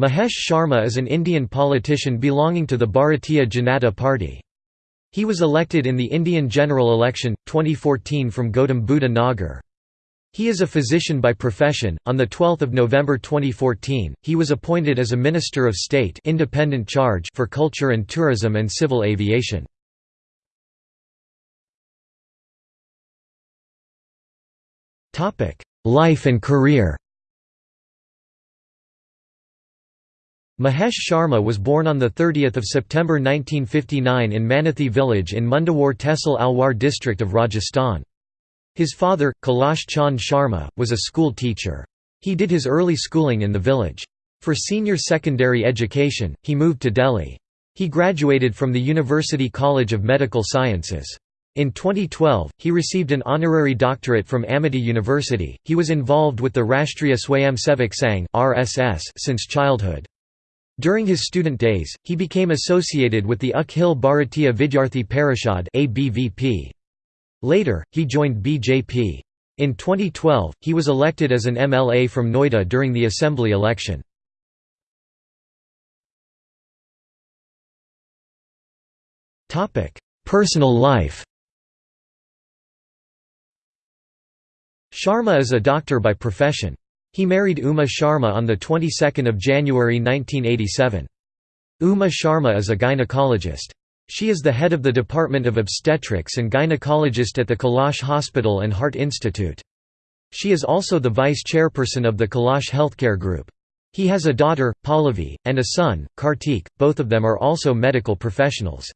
Mahesh Sharma is an Indian politician belonging to the Bharatiya Janata Party. He was elected in the Indian general election 2014 from Gautam Buddha Nagar. He is a physician by profession. On the 12th of November 2014, he was appointed as a Minister of State independent charge for Culture and Tourism and Civil Aviation. Life and career. Mahesh Sharma was born on 30 September 1959 in Manathi village in Mundawar Tehsil Alwar district of Rajasthan. His father, Kailash Chand Sharma, was a school teacher. He did his early schooling in the village. For senior secondary education, he moved to Delhi. He graduated from the University College of Medical Sciences. In 2012, he received an honorary doctorate from Amity University. He was involved with the Rashtriya Swayamsevak Sangh (RSS) since childhood. During his student days, he became associated with the Akhil Bharatiya Vidyarthi Parishad. Later, he joined BJP. In 2012, he was elected as an MLA from Noida during the assembly election. Personal life Sharma is a doctor by profession. He married Uma Sharma on the 22nd of January 1987. Uma Sharma is a gynecologist. She is the head of the Department of Obstetrics and Gynecologist at the Kailash Hospital and Heart Institute. She is also the vice chairperson of the Kailash Healthcare Group. He has a daughter, Pallavi, and a son, Kartik, both of them are also medical professionals.